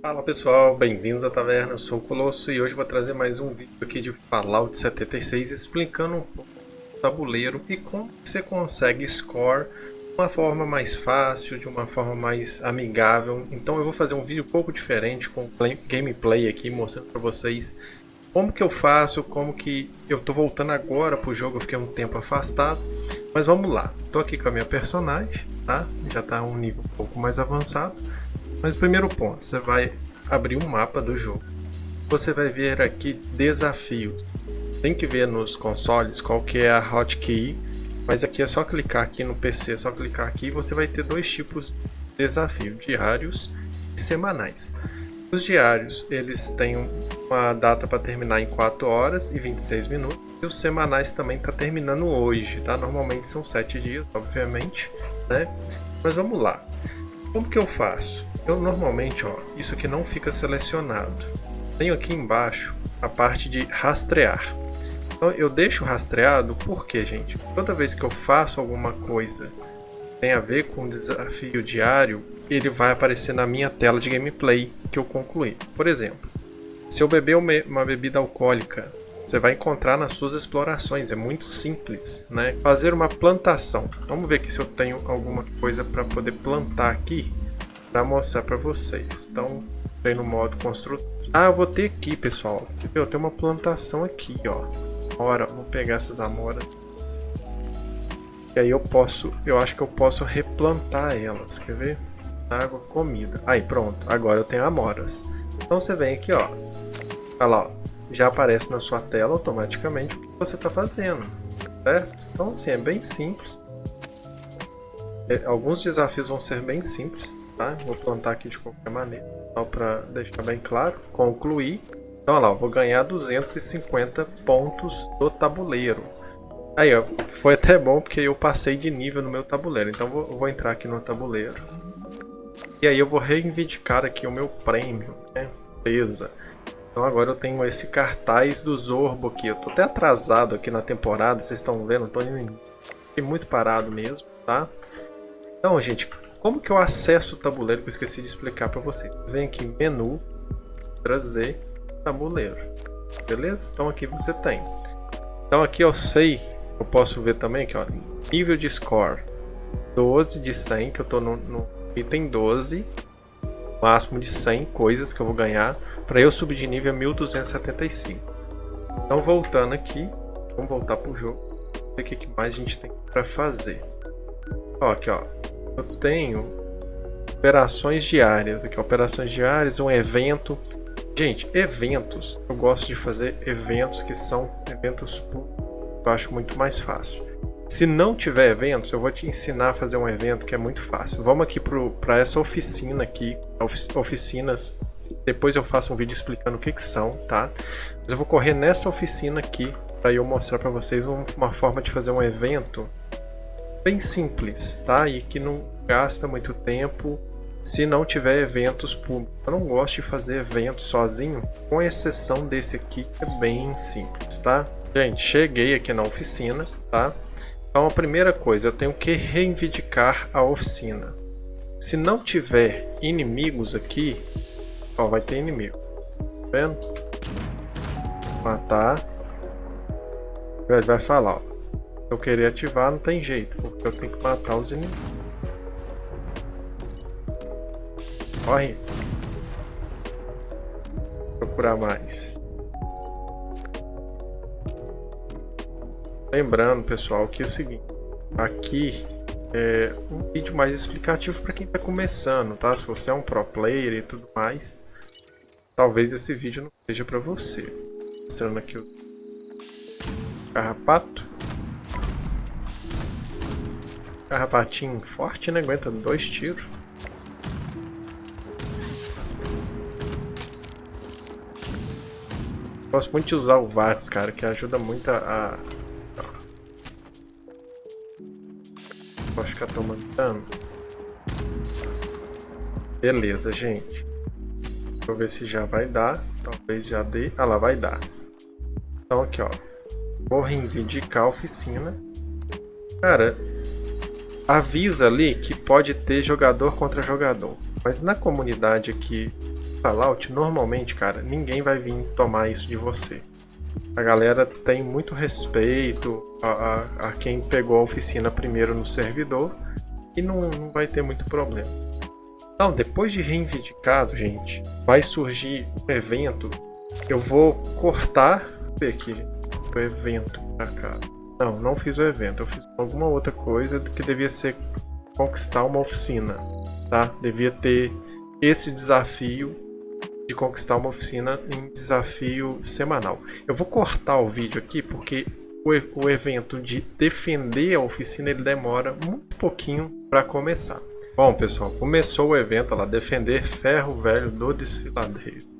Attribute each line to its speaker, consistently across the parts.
Speaker 1: Fala pessoal, bem-vindos à taverna, eu sou o Colosso e hoje vou trazer mais um vídeo aqui de Fallout 76 explicando um pouco do tabuleiro e como você consegue score de uma forma mais fácil, de uma forma mais amigável. Então eu vou fazer um vídeo um pouco diferente com gameplay aqui, mostrando para vocês como que eu faço, como que eu tô voltando agora pro jogo, eu fiquei um tempo afastado. Mas vamos lá, tô aqui com a minha personagem, tá? Já tá um nível um pouco mais avançado. Mas primeiro ponto, você vai abrir um mapa do jogo. Você vai ver aqui desafio. Tem que ver nos consoles qual que é a hotkey, mas aqui é só clicar aqui no PC, é só clicar aqui e você vai ter dois tipos de desafio, diários e semanais. Os diários, eles têm uma data para terminar em 4 horas e 26 minutos. E os semanais também está terminando hoje, tá? Normalmente são 7 dias, obviamente, né? Mas vamos lá. Como que eu faço? Eu normalmente, ó, isso aqui não fica selecionado. Tenho aqui embaixo a parte de rastrear. Então eu deixo rastreado porque, gente, toda vez que eu faço alguma coisa tem a ver com desafio diário, ele vai aparecer na minha tela de gameplay que eu concluí. Por exemplo, se eu beber uma bebida alcoólica, você vai encontrar nas suas explorações, é muito simples, né? Fazer uma plantação. Vamos ver aqui se eu tenho alguma coisa para poder plantar aqui para mostrar para vocês. Então, vem no modo construtor. Ah, eu vou ter aqui, pessoal. Eu tenho uma plantação aqui, ó. Ora, vou pegar essas amoras. E aí eu posso, eu acho que eu posso replantar elas, quer ver? Água, comida. Aí, pronto. Agora eu tenho amoras. Então você vem aqui, ó. Olha lá, ó. Já aparece na sua tela automaticamente o que você está fazendo, certo? Então assim, é bem simples. É, alguns desafios vão ser bem simples, tá? Vou plantar aqui de qualquer maneira, só para deixar bem claro. Concluir. Então, olha lá, vou ganhar 250 pontos do tabuleiro. Aí, ó, foi até bom porque eu passei de nível no meu tabuleiro. Então, vou, vou entrar aqui no tabuleiro. E aí eu vou reivindicar aqui o meu prêmio, né? Beleza. Então agora eu tenho esse cartaz do Zorbo aqui. Eu tô até atrasado aqui na temporada, vocês estão vendo, tô muito parado mesmo, tá? Então, gente, como que eu acesso o tabuleiro que eu esqueci de explicar para vocês? Vêm aqui em menu, trazer tabuleiro, beleza? Então aqui você tem. Então aqui eu sei, eu posso ver também aqui, ó, nível de score 12 de 100, que eu tô no, no item 12, máximo de 100 coisas que eu vou ganhar, para eu subir de nível a 1275. Então voltando aqui, vamos voltar para o jogo, ver o que mais a gente tem para fazer. Ó, aqui ó, eu tenho operações diárias, aqui operações diárias, um evento. Gente, eventos, eu gosto de fazer eventos que são eventos eu acho muito mais fácil. Se não tiver eventos, eu vou te ensinar a fazer um evento que é muito fácil. Vamos aqui para essa oficina aqui, oficinas. Depois eu faço um vídeo explicando o que, que são, tá? Mas eu vou correr nessa oficina aqui para eu mostrar para vocês uma forma de fazer um evento bem simples, tá? E que não gasta muito tempo se não tiver eventos públicos. Eu não gosto de fazer eventos sozinho, com exceção desse aqui que é bem simples, tá? Gente, cheguei aqui na oficina, tá? Então a primeira coisa, eu tenho que reivindicar a oficina. Se não tiver inimigos aqui, ó, vai ter inimigo. Tá vendo? Matar. Ele vai falar, ó. Se eu querer ativar, não tem jeito, porque eu tenho que matar os inimigos. Corre. Procurar mais. Lembrando, pessoal, que é o seguinte, aqui é um vídeo mais explicativo para quem está começando, tá? Se você é um pro player e tudo mais, talvez esse vídeo não seja para você. Mostrando aqui o carrapato. Carrapatinho forte, né? Aguenta dois tiros. Gosto muito de usar o VATS, cara, que ajuda muito a, Pode ficar tomando dano. Beleza, gente. Deixa eu ver se já vai dar. Talvez já dê. Ah lá, vai dar. Então aqui, ó. Vou reivindicar a oficina. Cara, avisa ali que pode ter jogador contra jogador. Mas na comunidade aqui Fallout, normalmente, cara, ninguém vai vir tomar isso de você. A galera tem muito respeito a, a, a quem pegou a oficina primeiro no servidor e não, não vai ter muito problema. Então, depois de reivindicado, gente, vai surgir um evento. Eu vou cortar. Aqui, o evento pra cá. Não, não fiz o evento. Eu fiz alguma outra coisa que devia ser conquistar uma oficina, tá? Devia ter esse desafio de conquistar uma oficina em desafio semanal. Eu vou cortar o vídeo aqui porque o, o evento de defender a oficina ele demora muito pouquinho para começar. Bom, pessoal, começou o evento lá, defender ferro velho do desfiladeiro.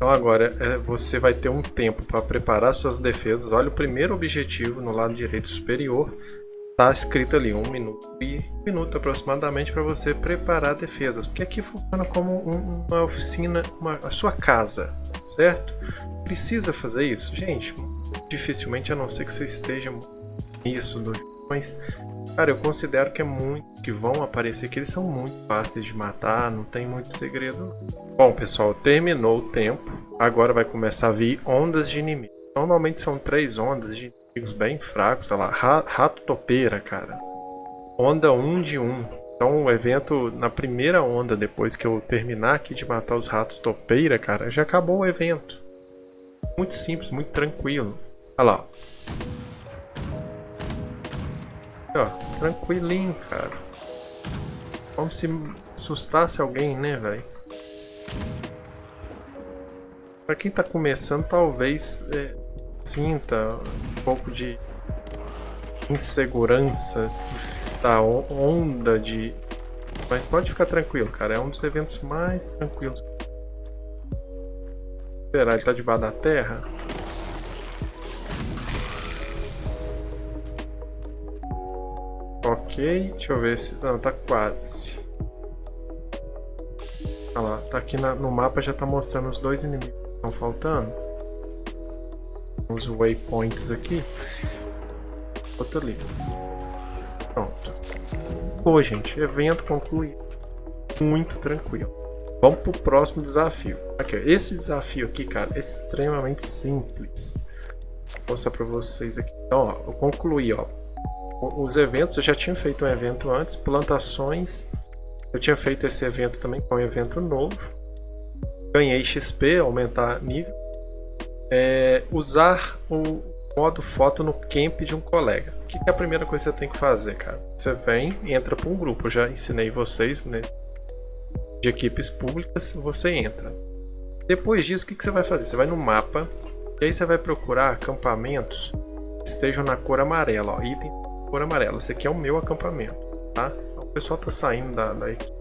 Speaker 1: Então agora é, você vai ter um tempo para preparar suas defesas. Olha o primeiro objetivo no lado direito superior. Está escrito ali um minuto e um minuto aproximadamente para você preparar defesas. Porque aqui funciona como um, uma oficina, uma, a sua casa, certo? Precisa fazer isso? Gente, dificilmente, a não ser que você esteja nisso do mas cara, eu considero que é muito que vão aparecer que eles são muito fáceis de matar, não tem muito segredo. Bom, pessoal, terminou o tempo. Agora vai começar a vir ondas de inimigos. Normalmente são três ondas de inimigos bem fracos, sei lá, rato topeira, cara. Onda 1 de 1. Então o evento, na primeira onda, depois que eu terminar aqui de matar os ratos topeira, cara, já acabou o evento. Muito simples, muito tranquilo. Olha lá. Ó, tranquilinho, cara. Como se assustasse alguém, né, velho? Pra quem tá começando, talvez é, sinta um pouco de insegurança da onda de... Mas pode ficar tranquilo, cara. É um dos eventos mais tranquilos. Será? Ele tá debaixo da terra? Deixa eu ver se... Não, tá quase. Olha lá, tá aqui na, no mapa já tá mostrando os dois inimigos que estão faltando. Os waypoints aqui. Outro ali. Pronto. Pô, gente, evento concluído. Muito tranquilo. Vamos pro próximo desafio. Aqui, ó, esse desafio aqui, cara, é extremamente simples. Vou mostrar pra vocês aqui. Então, ó, eu concluí, ó os eventos, eu já tinha feito um evento antes, plantações, eu tinha feito esse evento também, com um evento novo. Ganhei XP, aumentar nível. É, usar o modo foto no camp de um colega. O que é a primeira coisa que você tem que fazer, cara? Você vem, entra para um grupo, eu já ensinei vocês né, de equipes públicas, você entra. Depois disso, o que você vai fazer? Você vai no mapa, e aí você vai procurar acampamentos que estejam na cor amarela, ó, item cor amarela. Esse aqui é o meu acampamento, tá? O pessoal tá saindo da, da equipe.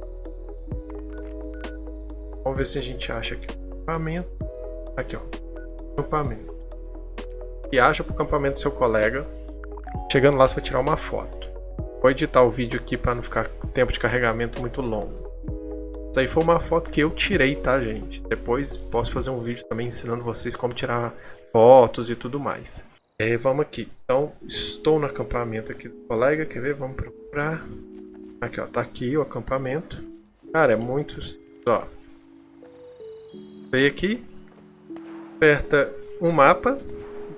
Speaker 1: Vamos ver se a gente acha aqui o acampamento. Aqui, ó. Acampamento. E acha pro acampamento do seu colega. Chegando lá, você vai tirar uma foto. Vou editar o vídeo aqui para não ficar tempo de carregamento muito longo. Isso aí foi uma foto que eu tirei, tá, gente? Depois posso fazer um vídeo também ensinando vocês como tirar fotos e tudo mais. E vamos aqui. Então, estou no acampamento aqui do colega. Quer ver? Vamos procurar. Aqui, ó. Tá aqui o acampamento. Cara, é muito simples, ó. Vem aqui. Aperta um mapa.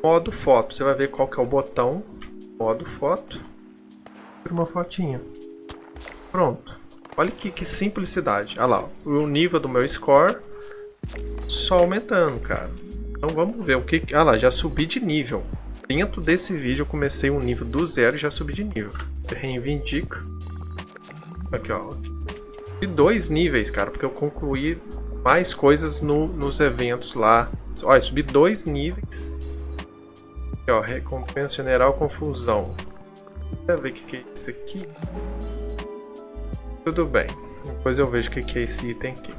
Speaker 1: Modo foto. Você vai ver qual que é o botão. Modo foto. Tira uma fotinha. Pronto. Olha que, que simplicidade. Olha lá. O nível do meu score só aumentando, cara. Então vamos ver o que... Ah lá, já subi de nível dentro desse vídeo eu comecei um nível do zero e já subi de nível. Reivindica. Aqui, ó. E dois níveis, cara, porque eu concluí mais coisas no, nos eventos lá. Olha, subi dois níveis. Aqui, ó, recompensa general confusão. Deixa ver o que, que é isso aqui. Tudo bem. Depois eu vejo o que, que é esse item aqui.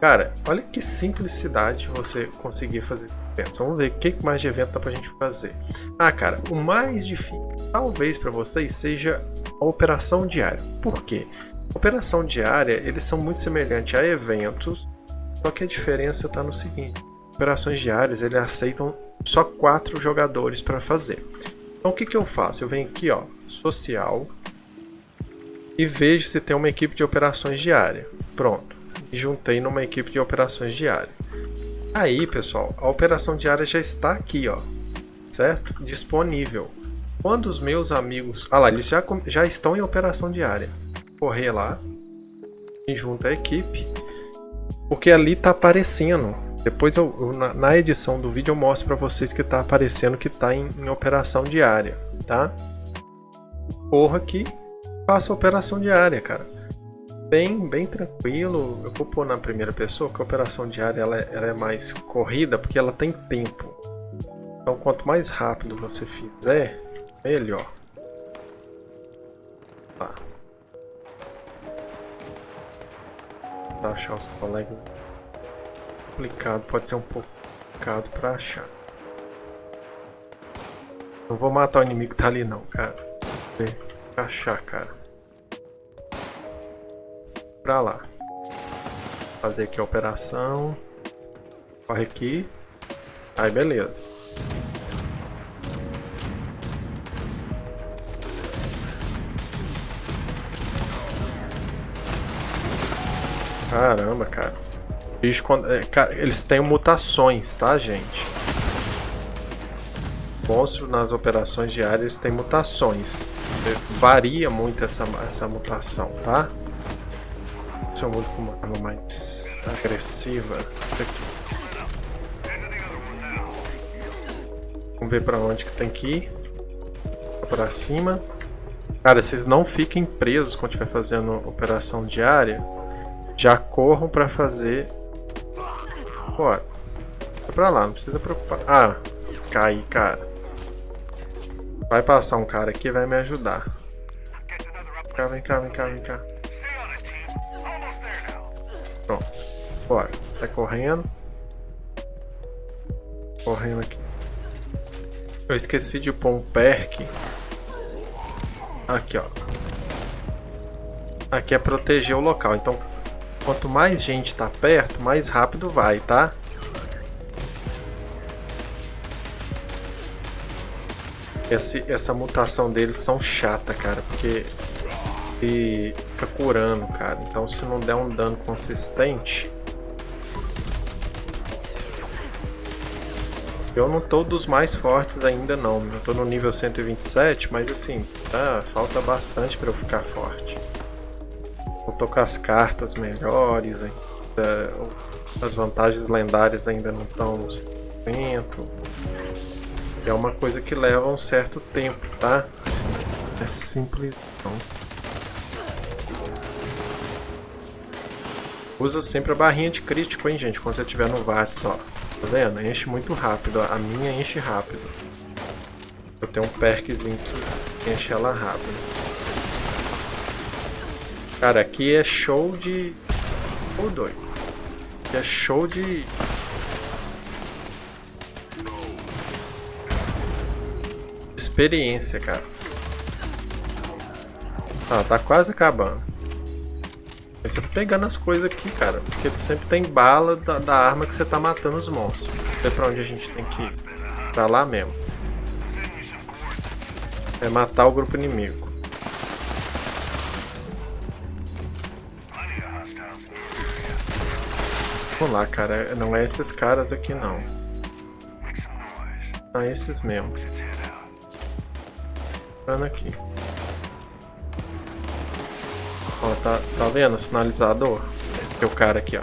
Speaker 1: Cara, olha que simplicidade você conseguir fazer eventos. Vamos ver o que mais de evento dá pra gente fazer. Ah, cara, o mais difícil talvez para vocês seja a operação diária. Por quê? Operação diária, eles são muito semelhantes a eventos, só que a diferença está no seguinte. Operações diárias, eles aceitam só quatro jogadores para fazer. Então o que, que eu faço? Eu venho aqui, ó, social, e vejo se tem uma equipe de operações diária. Pronto e juntei numa equipe de operações diárias. Aí, pessoal, a operação diária já está aqui, ó, certo? Disponível. Quando os meus amigos... Ah lá, eles já, já estão em operação diária. Correr lá e junta a equipe, porque ali tá aparecendo. Depois eu, eu na, na, edição do vídeo eu mostro para vocês que tá aparecendo que tá em, em operação diária, tá? Corra aqui, faça operação diária, cara bem, bem tranquilo. Eu vou pôr na primeira pessoa, que a operação diária ela é, ela é mais corrida, porque ela tem tempo. Então, quanto mais rápido você fizer, melhor. Tá. Pra achar os colegas complicado, pode ser um pouco complicado pra achar. Não vou matar o inimigo que tá ali não, cara. Vou achar, cara pra lá. Fazer aqui a operação. Corre aqui. Aí beleza. Caramba, cara. Bicho, quando, é, cara, eles têm mutações, tá, gente? Monstro nas operações diárias tem mutações. Varia muito essa, essa mutação, tá? Se eu mudo com uma arma mais agressiva, isso aqui. Vamos ver pra onde que tem que ir. Pra cima. Cara, vocês não fiquem presos quando estiver fazendo operação diária. Já corram pra fazer... Bora. Vai pra lá, não precisa preocupar. Ah, cai, cara. Vai passar um cara aqui e vai me ajudar. Vem cá, vem cá, vem cá, vem cá. Bora. Sai correndo. Correndo aqui. Eu esqueci de pôr um perk. Aqui, ó. Aqui é proteger o local. Então, quanto mais gente tá perto, mais rápido vai, tá? Esse, essa mutação deles são chata, cara, porque e fica curando, cara. Então se não der um dano consistente... Eu não tô dos mais fortes ainda não. Eu tô no nível 127, mas assim, tá, falta bastante para eu ficar forte. Eu tô com as cartas melhores ainda. As vantagens lendárias ainda não estão no 100%. É uma coisa que leva um certo tempo, tá? É simples não. Usa sempre a barrinha de crítico, hein, gente, quando você estiver no VATS. Tá vendo? Enche muito rápido. A minha enche rápido. Eu tenho um perkzinho que enche ela rápido. Cara, aqui é show de... Ô, oh, doido. Aqui é show de... Experiência, cara. Ah, tá quase acabando. Aí você pegando as coisas aqui, cara. Porque sempre tem bala da, da arma que você tá matando os monstros. Sei pra onde a gente tem que ir. Pra lá mesmo. É matar o grupo inimigo. Vamos lá, cara. Não é esses caras aqui, não. É esses mesmo. Tá aqui. Ó, tá, tá vendo o sinalizador? Tem o cara aqui, ó.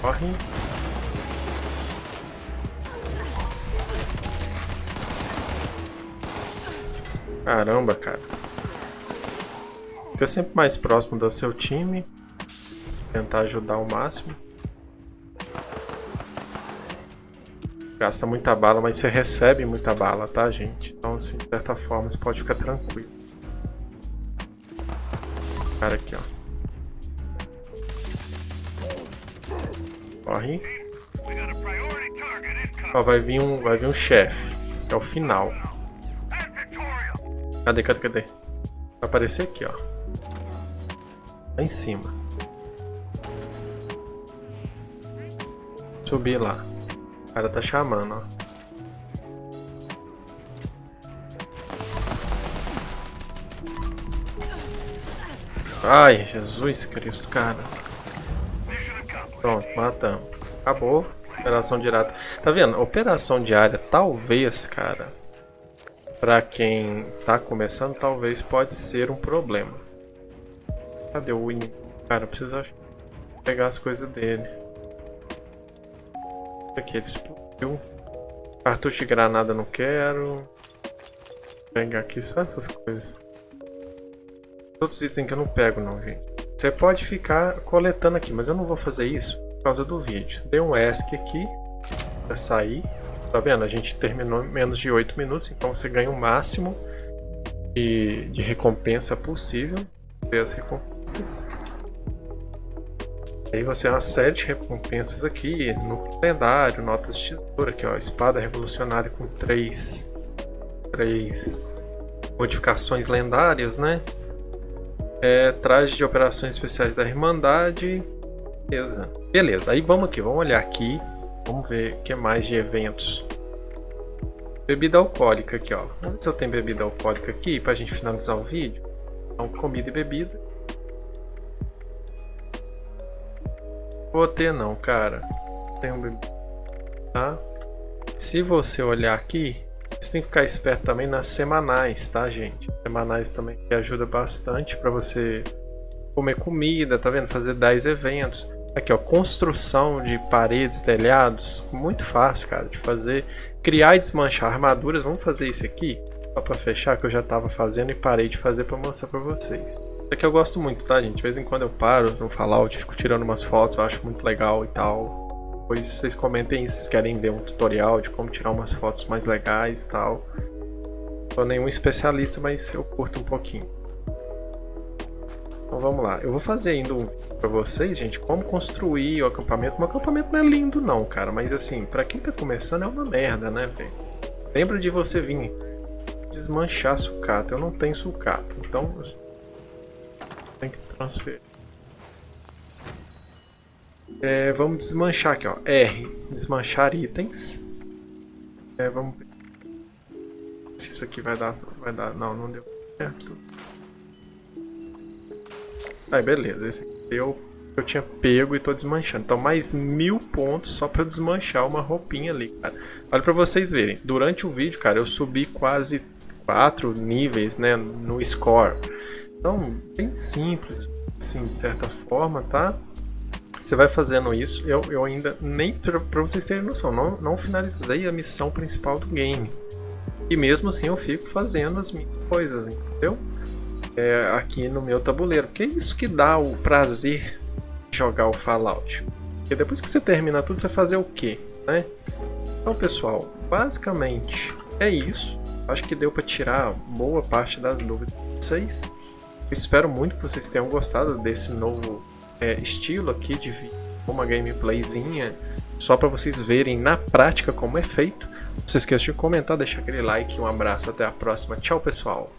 Speaker 1: Corre. Caramba, cara. Fica sempre mais próximo do seu time. Tentar ajudar ao máximo. Gasta muita bala, mas você recebe muita bala, tá, gente? Então, assim, de certa forma, você pode ficar tranquilo cara aqui, ó. Corre. Ó, vai vir um, vai vir um chefe, é o final. Cadê, cadê, cadê? Vai aparecer aqui, ó. Lá em cima. Subir lá. O cara tá chamando, ó. Ai, Jesus Cristo, cara. Pronto, matamos. Acabou. Operação direta. Tá vendo? Operação diária, talvez, cara, pra quem tá começando, talvez pode ser um problema. Cadê o inimigo? Cara, eu preciso pegar as coisas dele. Aqui, ele explodiu. Cartucho de granada não quero. Vou pegar aqui só essas coisas. Outros itens que eu não pego não, gente. Você pode ficar coletando aqui, mas eu não vou fazer isso por causa do vídeo. Dei um ESC aqui para sair. Tá vendo? A gente terminou em menos de 8 minutos, então você ganha o máximo de, de recompensa possível. Ver as recompensas. Aí você tem uma série de recompensas aqui, no lendário, notas de tesoura, aqui ó, espada revolucionária com três, três modificações lendárias, né? É, traje de operações especiais da Irmandade, beleza. Beleza, aí vamos aqui, vamos olhar aqui, vamos ver o que mais de eventos. Bebida alcoólica aqui, ó. Vamos ver se eu tenho bebida alcoólica aqui pra gente finalizar o vídeo. Então, comida e bebida. Vou ter não, cara. Tem um tá? Se você olhar aqui, você tem que ficar esperto também nas semanais, tá, gente? Semanais também que ajuda bastante para você comer comida, tá vendo? Fazer 10 eventos. Aqui, ó, construção de paredes, telhados, muito fácil, cara, de fazer. Criar e desmanchar armaduras, vamos fazer isso aqui, só para fechar, que eu já estava fazendo e parei de fazer para mostrar para vocês. Isso aqui eu gosto muito, tá, gente? De vez em quando eu paro no Fallout, fico tirando umas fotos, eu acho muito legal e tal. Depois vocês comentem se querem ver um tutorial de como tirar umas fotos mais legais e tal. Sou nenhum especialista, mas eu curto um pouquinho. Então vamos lá. Eu vou fazer ainda um vídeo pra vocês, gente, como construir o acampamento. O acampamento não é lindo não, cara, mas assim, pra quem tá começando é uma merda, né, velho? Lembra de você vir desmanchar sucata. Eu não tenho sucata, então tem que transferir. É, vamos desmanchar aqui, ó. R, desmanchar itens. É, vamos se isso aqui vai dar, vai dar. Não, não deu certo. Aí, beleza. Esse aqui deu. Eu tinha pego e tô desmanchando. Então, mais mil pontos só pra desmanchar uma roupinha ali, cara. Olha pra vocês verem. Durante o vídeo, cara, eu subi quase quatro níveis, né, no score. Então, bem simples, assim, de certa forma, tá? Você vai fazendo isso, eu, eu ainda, nem para vocês terem noção, não, não finalizei a missão principal do game. E mesmo assim eu fico fazendo as minhas coisas, entendeu? É, aqui no meu tabuleiro, porque é isso que dá o prazer de jogar o Fallout. Porque depois que você termina tudo, você fazer o quê? Né? Então pessoal, basicamente é isso. Acho que deu para tirar boa parte das dúvidas de vocês espero muito que vocês tenham gostado desse novo é, estilo aqui de uma gameplayzinha, só para vocês verem na prática como é feito. Não se esqueça de comentar, deixar aquele like, um abraço, até a próxima. Tchau, pessoal!